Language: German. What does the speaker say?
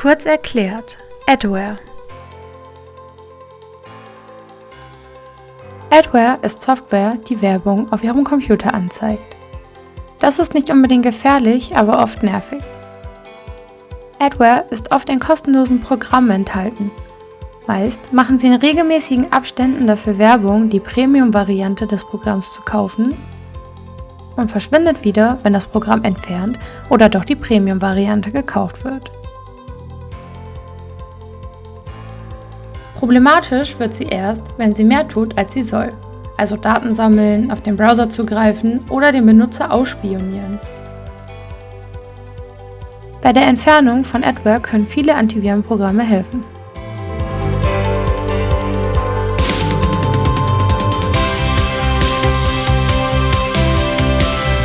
Kurz erklärt, Adware. Adware ist Software, die Werbung auf Ihrem Computer anzeigt. Das ist nicht unbedingt gefährlich, aber oft nervig. Adware ist oft in kostenlosen Programmen enthalten. Meist machen sie in regelmäßigen Abständen dafür Werbung, die Premium-Variante des Programms zu kaufen und verschwindet wieder, wenn das Programm entfernt oder doch die Premium-Variante gekauft wird. Problematisch wird sie erst, wenn sie mehr tut, als sie soll, also Daten sammeln, auf den Browser zugreifen oder den Benutzer ausspionieren. Bei der Entfernung von Adware können viele Antivirenprogramme helfen.